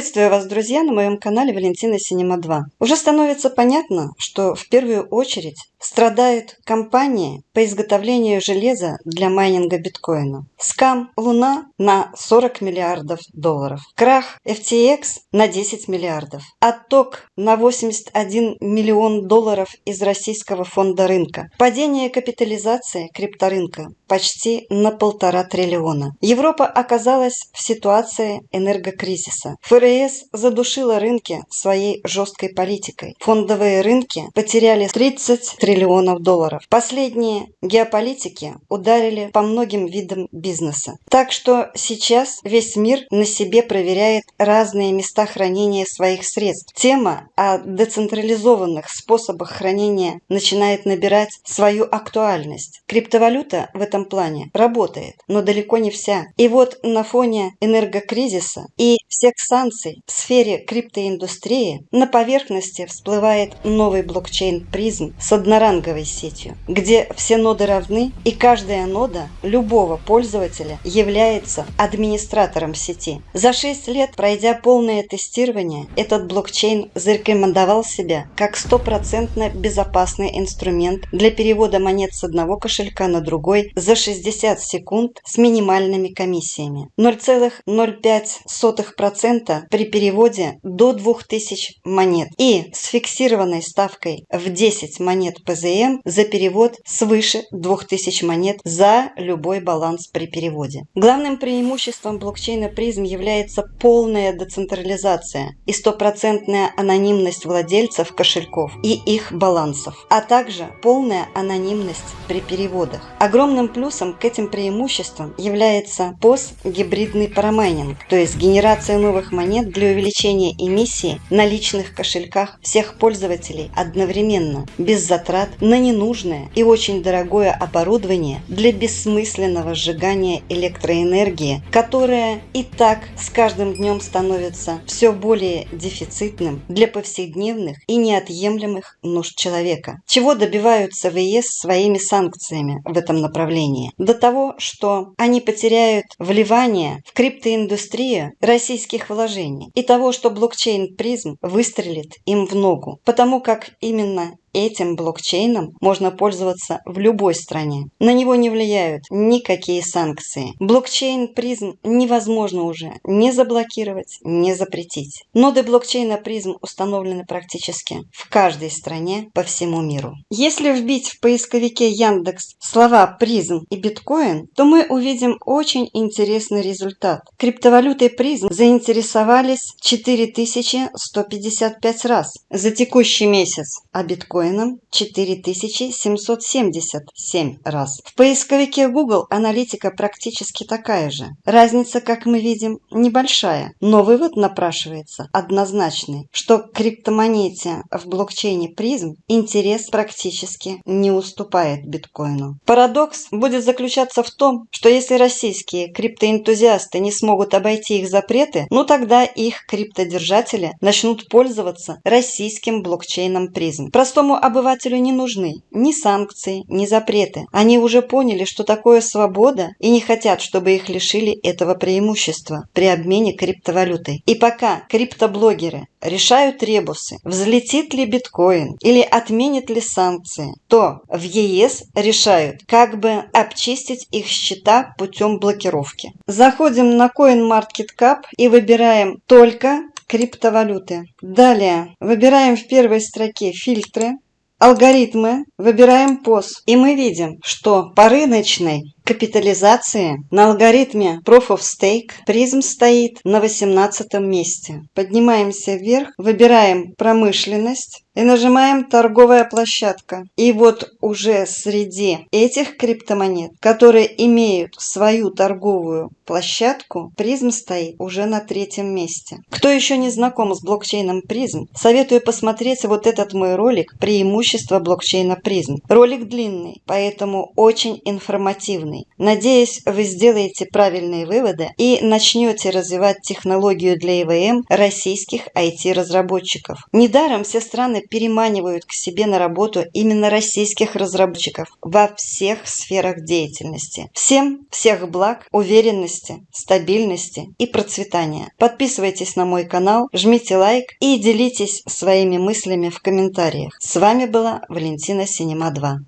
Приветствую вас, друзья, на моем канале Валентина Синема 2. Уже становится понятно, что в первую очередь страдают компании по изготовлению железа для майнинга биткоина. Скам Луна на 40 миллиардов долларов. Крах FTX на 10 миллиардов. Отток на 81 миллион долларов из российского фонда рынка. Падение капитализации крипторынка почти на полтора триллиона. Европа оказалась в ситуации энергокризиса. ФРС задушила рынки своей жесткой политикой. Фондовые рынки потеряли 30 триллионов долларов. Последние геополитики ударили по многим видам бизнеса. Так что сейчас весь мир на себе проверяет разные места хранения своих средств. Тема о децентрализованных способах хранения начинает набирать свою актуальность. Криптовалюта в этом плане работает, но далеко не вся. И вот на фоне энергокризиса и всех санкций в сфере криптоиндустрии на поверхности всплывает новый блокчейн призм с одноранговой сетью, где все ноды равны и каждая нода любого пользователя является администратором сети. За 6 лет, пройдя полное тестирование, этот блокчейн зарекомендовал себя как стопроцентно безопасный инструмент для перевода монет с одного кошелька на другой за 60 секунд с минимальными комиссиями. 0,05% при переводе до 2000 монет и с фиксированной ставкой в 10 монет ПЗМ за перевод свыше 2000 монет за любой баланс при переводе. Главным преимуществом блокчейна призм является полная децентрализация и стопроцентная анонимность владельцев кошельков и их балансов, а также полная анонимность при переводах. Огромным плюсом к этим преимуществам является постгибридный парамайнинг, то есть генерация новых монет для увеличения эмиссии на личных кошельках всех пользователей одновременно, без затрат на ненужное и очень дорогое оборудование для бессмысленного сжигания электроэнергии, которая и так с каждым днем становится все более дефицитным для повседневных и неотъемлемых нужд человека. Чего добиваются в ЕС своими санкциями в этом направлении? До того, что они потеряют вливание в криптоиндустрию российских вложений и того, что блокчейн призм выстрелит им в ногу, потому как именно Этим блокчейном можно пользоваться в любой стране. На него не влияют никакие санкции. Блокчейн призм невозможно уже не заблокировать, не запретить. Ноды блокчейна призм установлены практически в каждой стране по всему миру. Если вбить в поисковике Яндекс слова призм и биткоин, то мы увидим очень интересный результат. Криптовалютой призм заинтересовались 4155 раз за текущий месяц, а биткоин биткоином 4777 раз. В поисковике Google аналитика практически такая же. Разница, как мы видим, небольшая, но вывод напрашивается однозначный, что криптомонете в блокчейне призм интерес практически не уступает биткоину. Парадокс будет заключаться в том, что если российские криптоэнтузиасты не смогут обойти их запреты, ну тогда их криптодержатели начнут пользоваться российским блокчейном призм. Простому Простому обывателю не нужны ни санкции, ни запреты. Они уже поняли, что такое свобода и не хотят, чтобы их лишили этого преимущества при обмене криптовалютой. И пока криптоблогеры решают ребусы, взлетит ли биткоин или отменит ли санкции, то в ЕС решают, как бы обчистить их счета путем блокировки. Заходим на CoinMarketCap и выбираем только криптовалюты. Далее выбираем в первой строке фильтры, алгоритмы, выбираем POS. И мы видим, что по рыночной капитализации на алгоритме Proof of Stake призм стоит на 18 месте. Поднимаемся вверх, выбираем промышленность и нажимаем торговая площадка. И вот уже среди этих криптомонет, которые имеют свою торговую площадку, призм стоит уже на третьем месте. Кто еще не знаком с блокчейном призм, советую посмотреть вот этот мой ролик «Преимущество блокчейна призм». Ролик длинный, поэтому очень информативный правильный. Надеюсь, вы сделаете правильные выводы и начнете развивать технологию для ИВМ российских IT-разработчиков. Недаром все страны переманивают к себе на работу именно российских разработчиков во всех сферах деятельности. Всем всех благ, уверенности, стабильности и процветания. Подписывайтесь на мой канал, жмите лайк и делитесь своими мыслями в комментариях. С вами была Валентина Синема 2.